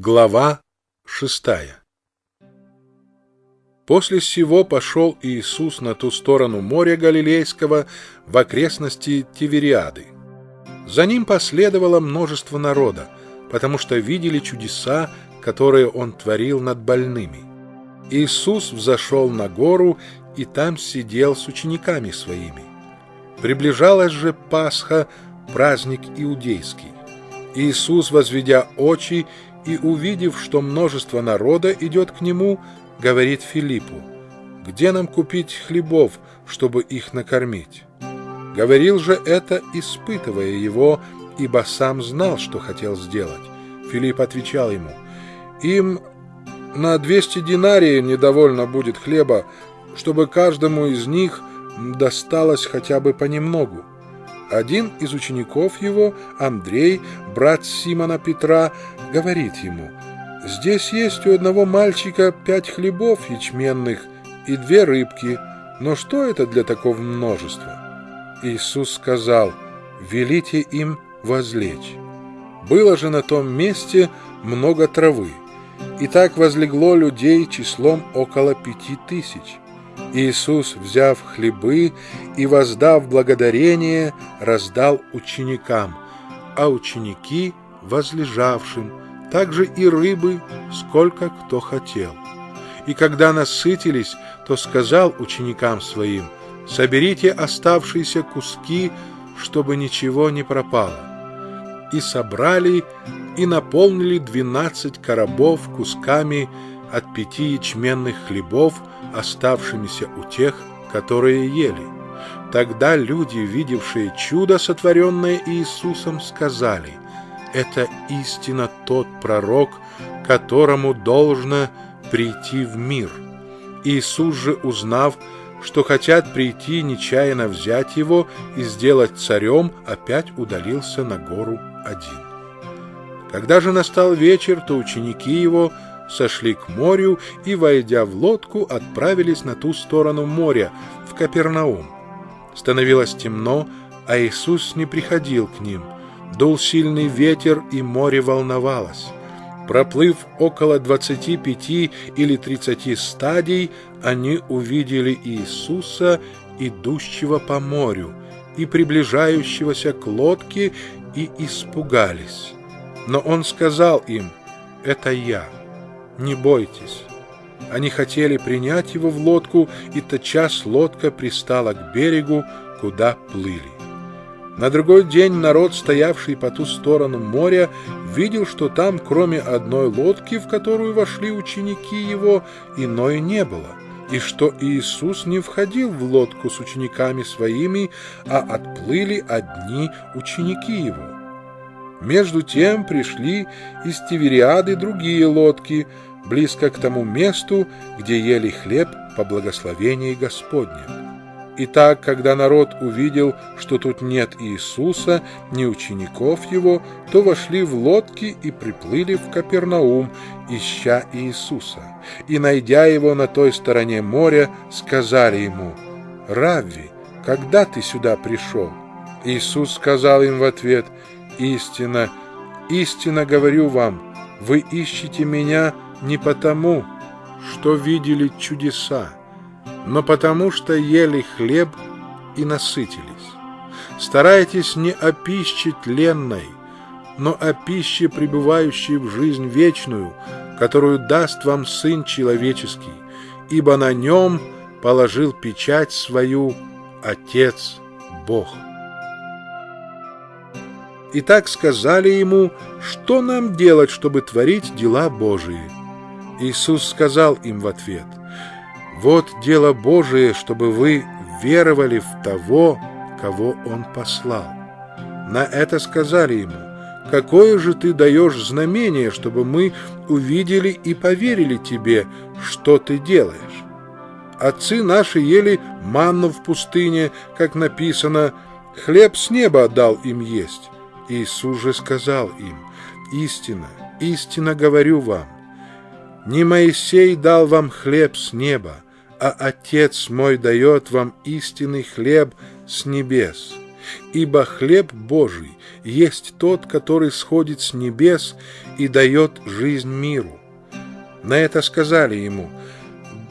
Глава шестая После сего пошел Иисус на ту сторону моря Галилейского в окрестности Тивериады. За ним последовало множество народа, потому что видели чудеса, которые Он творил над больными. Иисус взошел на гору и там сидел с учениками своими. Приближалась же Пасха, праздник иудейский. Иисус, возведя очи и, увидев, что множество народа идет к нему, говорит Филиппу, «Где нам купить хлебов, чтобы их накормить?» Говорил же это, испытывая его, ибо сам знал, что хотел сделать. Филипп отвечал ему, «Им на двести динарий недовольно будет хлеба, чтобы каждому из них досталось хотя бы понемногу». Один из учеников его, Андрей, брат Симона Петра, говорит ему, «Здесь есть у одного мальчика пять хлебов ячменных и две рыбки, но что это для такого множества?» Иисус сказал, «Велите им возлечь». Было же на том месте много травы, и так возлегло людей числом около пяти тысяч. Иисус, взяв хлебы и воздав благодарение, раздал ученикам, а ученики — возлежавшим, также и рыбы, сколько кто хотел. И когда насытились, то сказал ученикам своим, «Соберите оставшиеся куски, чтобы ничего не пропало». И собрали и наполнили двенадцать коробов кусками от пяти ячменных хлебов, оставшимися у тех, которые ели. Тогда люди, видевшие чудо, сотворенное Иисусом, сказали, «Это истинно тот пророк, которому должно прийти в мир». Иисус же, узнав, что хотят прийти нечаянно взять его и сделать царем, опять удалился на гору один. Когда же настал вечер, то ученики его – сошли к морю и, войдя в лодку, отправились на ту сторону моря, в Капернаум. Становилось темно, а Иисус не приходил к ним. Дул сильный ветер, и море волновалось. Проплыв около 25 или 30 стадий, они увидели Иисуса, идущего по морю, и приближающегося к лодке, и испугались. Но Он сказал им, «Это Я» не бойтесь». Они хотели принять его в лодку, и тотчас лодка пристала к берегу, куда плыли. На другой день народ, стоявший по ту сторону моря, видел, что там, кроме одной лодки, в которую вошли ученики его, иной не было, и что Иисус не входил в лодку с учениками своими, а отплыли одни ученики его. Между тем пришли из Тивериады другие лодки – близко к тому месту, где ели хлеб по благословении Господне. Итак, когда народ увидел, что тут нет Иисуса, ни учеников его, то вошли в лодки и приплыли в Капернаум, ища Иисуса. И, найдя его на той стороне моря, сказали ему, «Равви, когда ты сюда пришел?» Иисус сказал им в ответ, «Истина, истинно говорю вам, вы ищете меня, не потому, что видели чудеса, но потому, что ели хлеб и насытились. Старайтесь не о пище тленной, но о пище, пребывающей в жизнь вечную, которую даст вам Сын Человеческий, ибо на нем положил печать свою Отец Бог. И так сказали ему, что нам делать, чтобы творить дела Божии. Иисус сказал им в ответ, «Вот дело Божие, чтобы вы веровали в того, кого Он послал». На это сказали ему, «Какое же ты даешь знамение, чтобы мы увидели и поверили тебе, что ты делаешь?» Отцы наши ели манну в пустыне, как написано, «Хлеб с неба отдал им есть». Иисус же сказал им, «Истина, истинно говорю вам, не Моисей дал вам хлеб с неба, а Отец мой дает вам истинный хлеб с небес. ибо хлеб Божий есть тот, который сходит с небес и дает жизнь миру». На это сказали ему,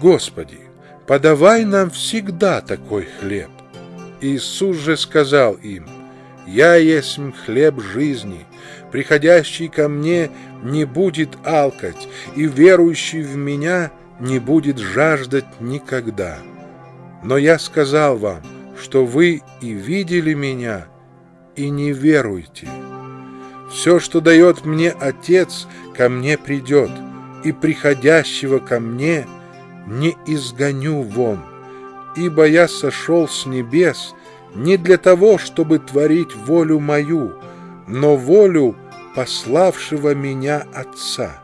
«Господи, подавай нам всегда такой хлеб». Иисус же сказал им, «Я есть хлеб жизни, приходящий ко мне не будет алкать, и верующий в меня не будет жаждать никогда. Но я сказал вам, что вы и видели меня, и не веруете. Все, что дает мне Отец, ко мне придет, и приходящего ко мне не изгоню вон, ибо я сошел с небес не для того, чтобы творить волю мою, но волю пославшего меня Отца.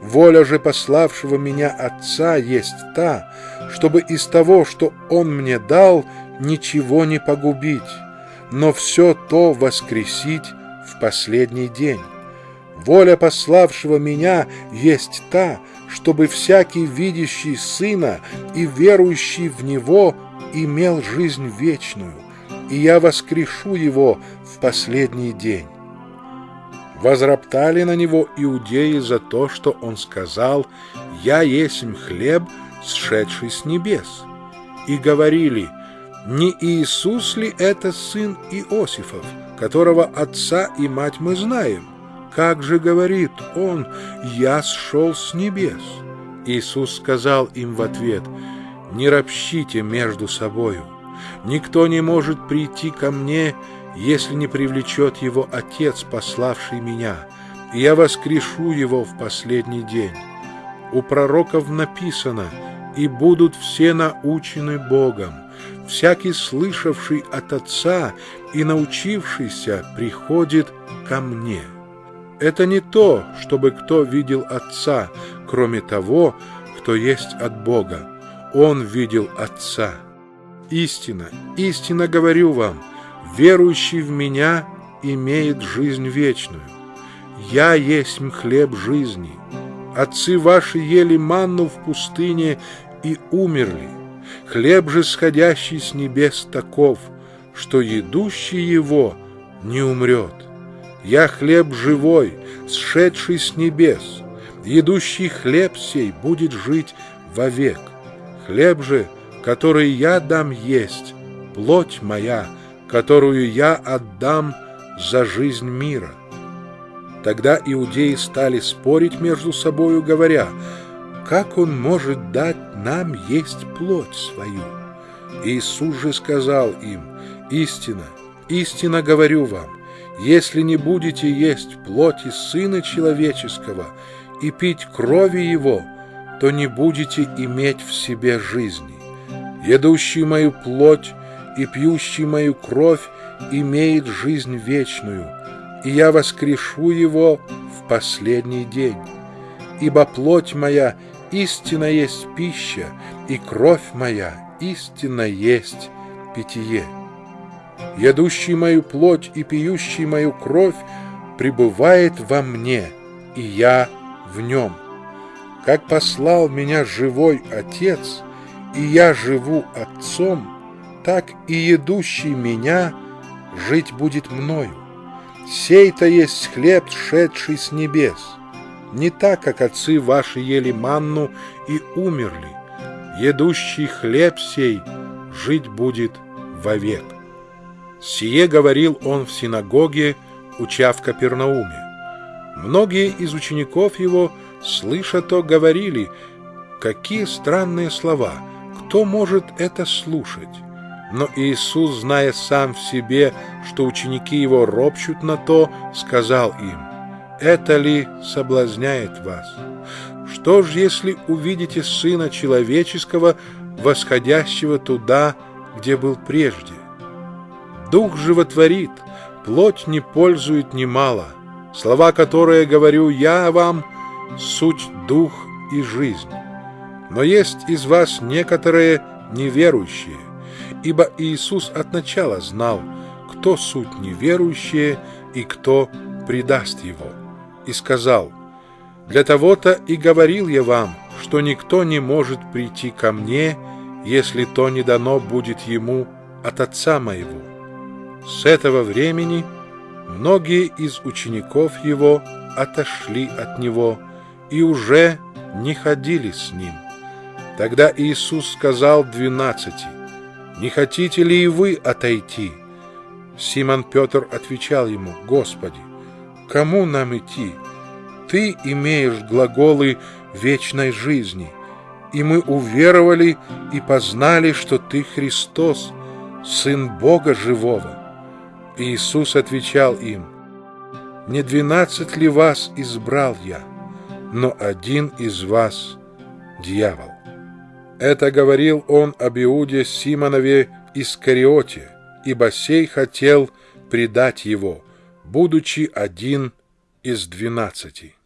Воля же пославшего меня Отца есть та, чтобы из того, что Он мне дал, ничего не погубить, но все то воскресить в последний день. Воля пославшего меня есть та, чтобы всякий видящий Сына и верующий в Него имел жизнь вечную, и я воскрешу его в последний день. Возроптали на него иудеи за то, что он сказал «Я есмь хлеб, сшедший с небес». И говорили «Не Иисус ли это сын Иосифов, которого отца и мать мы знаем? Как же говорит он «Я сшел с небес»?» Иисус сказал им в ответ «Не ропщите между собою. Никто не может прийти ко мне, если не привлечет его Отец, пославший меня, и я воскрешу его в последний день. У пророков написано «И будут все научены Богом». Всякий, слышавший от Отца и научившийся, приходит ко мне. Это не то, чтобы кто видел Отца, кроме того, кто есть от Бога. Он видел Отца. Истина, истинно говорю вам – верующий в Меня имеет жизнь вечную. Я есть хлеб жизни. Отцы ваши ели манну в пустыне и умерли. Хлеб же, сходящий с небес, таков, что едущий его не умрет. Я хлеб живой, сшедший с небес. Едущий хлеб сей будет жить вовек. Хлеб же, который я дам есть, плоть моя — которую я отдам за жизнь мира. Тогда иудеи стали спорить между собою, говоря, как он может дать нам есть плоть свою? Иисус же сказал им, истина, истинно говорю вам, если не будете есть плоти Сына Человеческого и пить крови Его, то не будете иметь в себе жизни. Едущий мою плоть и пьющий мою кровь имеет жизнь вечную, и я воскрешу его в последний день. Ибо плоть моя истинно есть пища, и кровь моя истинно есть питье. Едущий мою плоть и пьющий мою кровь пребывает во мне, и я в нем. Как послал меня живой Отец, и я живу Отцом, так и едущий меня жить будет мною. Сей-то есть хлеб, шедший с небес. Не так, как отцы ваши ели манну и умерли. Едущий хлеб сей жить будет вовек. Сие говорил он в синагоге, уча в Капернауме. Многие из учеников его, слыша то, говорили, какие странные слова, кто может это слушать? Но Иисус, зная сам в себе, что ученики его ропщут на то, сказал им, «Это ли соблазняет вас? Что ж, если увидите Сына Человеческого, восходящего туда, где был прежде? Дух животворит, плоть не пользует немало. Слова, которые говорю я вам, суть дух и жизнь. Но есть из вас некоторые неверующие, ибо Иисус от начала знал, кто суть неверующие и кто предаст его, и сказал, «Для того-то и говорил я вам, что никто не может прийти ко мне, если то не дано будет ему от Отца моего. С этого времени многие из учеников его отошли от него и уже не ходили с ним. Тогда Иисус сказал двенадцати, «Не хотите ли и вы отойти?» Симон Петр отвечал ему, «Господи, кому нам идти? Ты имеешь глаголы вечной жизни, и мы уверовали и познали, что Ты Христос, Сын Бога Живого». Иисус отвечал им, «Не двенадцать ли вас избрал я, но один из вас — дьявол». Это говорил он об Иуде Симонове Искариоте, ибо сей хотел предать его, будучи один из двенадцати.